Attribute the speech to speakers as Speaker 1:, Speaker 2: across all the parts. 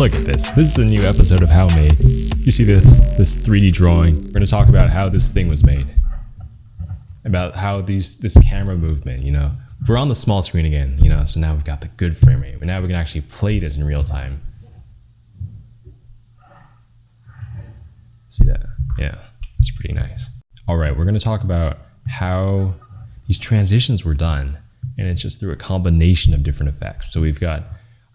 Speaker 1: Look at this. This is a new episode of How Made. You see this this 3D drawing. We're going to talk about how this thing was made. About how these this camera movement, you know. We're on the small screen again, you know, so now we've got the good frame rate. Now we can actually play this in real time. See that? Yeah, it's pretty nice. All right, we're going to talk about how these transitions were done, and it's just through a combination of different effects. So we've got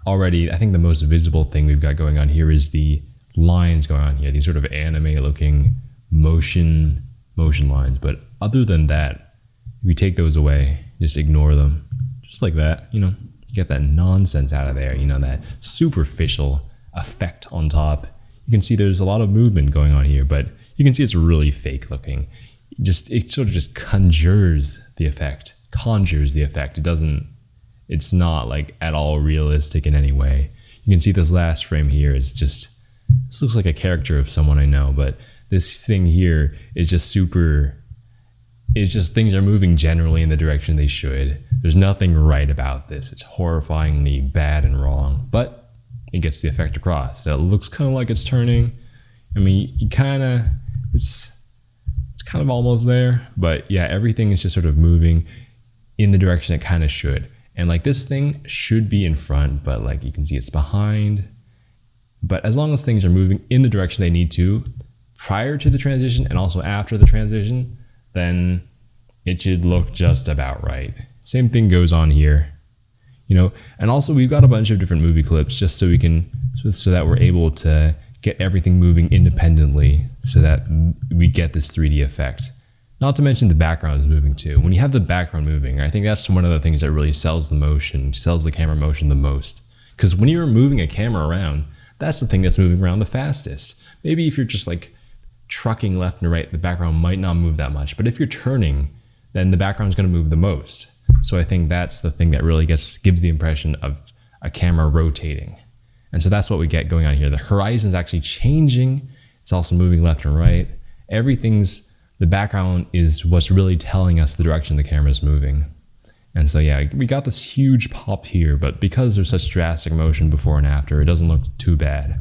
Speaker 1: already, I think the most visible thing we've got going on here is the lines going on here, these sort of anime looking motion motion lines. But other than that, if we take those away, just ignore them, just like that, you know, get that nonsense out of there, you know, that superficial effect on top. You can see there's a lot of movement going on here, but you can see it's really fake looking. Just it sort of just conjures the effect, conjures the effect. It doesn't it's not like at all realistic in any way. You can see this last frame here is just, this looks like a character of someone I know, but this thing here is just super, it's just things are moving generally in the direction they should. There's nothing right about this. It's horrifyingly bad and wrong, but it gets the effect across. So it looks kind of like it's turning. I mean, you kind of, it's, it's kind of almost there, but yeah, everything is just sort of moving in the direction it kind of should. And like this thing should be in front, but like you can see it's behind. But as long as things are moving in the direction they need to prior to the transition and also after the transition, then it should look just about right. Same thing goes on here. You know, and also we've got a bunch of different movie clips just so we can so that we're able to get everything moving independently so that we get this 3D effect. Not to mention the background is moving too. When you have the background moving, I think that's one of the things that really sells the motion, sells the camera motion the most. Because when you're moving a camera around, that's the thing that's moving around the fastest. Maybe if you're just like trucking left and right, the background might not move that much. But if you're turning, then the background's going to move the most. So I think that's the thing that really gets gives the impression of a camera rotating. And so that's what we get going on here. The horizon is actually changing. It's also moving left and right. Everything's the background is what's really telling us the direction the camera is moving. And so yeah, we got this huge pop here, but because there's such drastic motion before and after, it doesn't look too bad.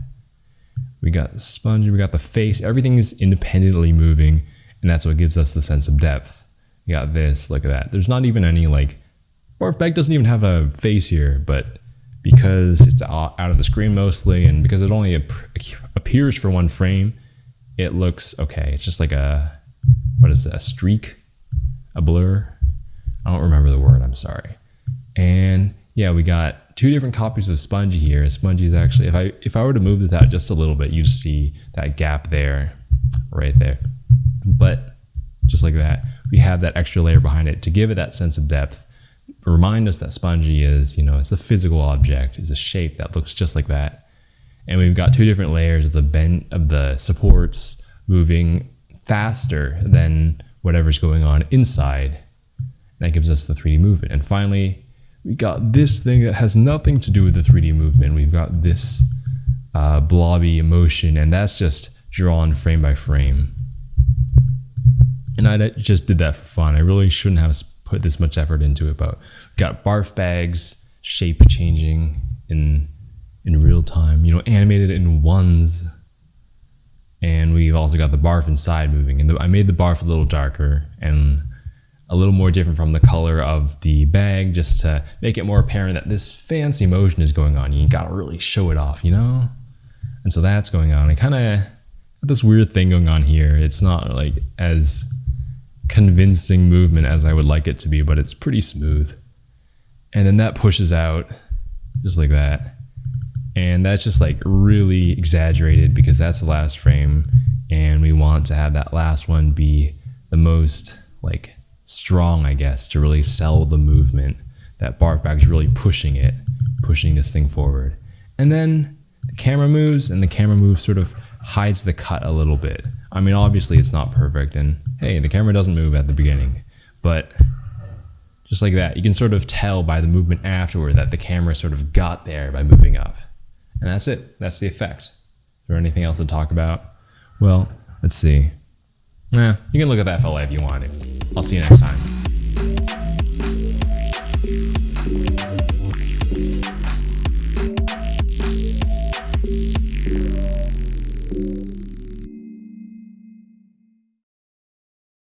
Speaker 1: We got the sponge, we got the face, everything is independently moving, and that's what gives us the sense of depth. You got this, look at that. There's not even any like, Barf Bag doesn't even have a face here, but because it's out of the screen mostly, and because it only appears for one frame, it looks okay. It's just like a what is it, a streak, a blur? I don't remember the word, I'm sorry. And yeah, we got two different copies of Spongy here. Spongy is actually, if I if I were to move this out just a little bit, you'd see that gap there, right there. But just like that, we have that extra layer behind it to give it that sense of depth. Remind us that Spongy is, you know, it's a physical object, it's a shape that looks just like that. And we've got two different layers of the bend of the supports moving faster than whatever's going on inside. That gives us the 3D movement. And finally, we got this thing that has nothing to do with the 3D movement. We've got this uh, blobby emotion, and that's just drawn frame by frame. And I just did that for fun. I really shouldn't have put this much effort into it, but got barf bags, shape changing in in real time, you know, animated in ones we've also got the barf inside moving. And the, I made the barf a little darker and a little more different from the color of the bag just to make it more apparent that this fancy motion is going on. You gotta really show it off, you know? And so that's going on. I kind of this weird thing going on here. It's not like as convincing movement as I would like it to be, but it's pretty smooth. And then that pushes out just like that and that's just like really exaggerated because that's the last frame and we want to have that last one be the most like strong i guess to really sell the movement that barf bag is really pushing it pushing this thing forward and then the camera moves and the camera move sort of hides the cut a little bit i mean obviously it's not perfect and hey the camera doesn't move at the beginning but just like that you can sort of tell by the movement afterward that the camera sort of got there by moving up and that's it. That's the effect. Is there anything else to talk about? Well, let's see. Yeah, you can look at that fella if you want to. I'll see you next time.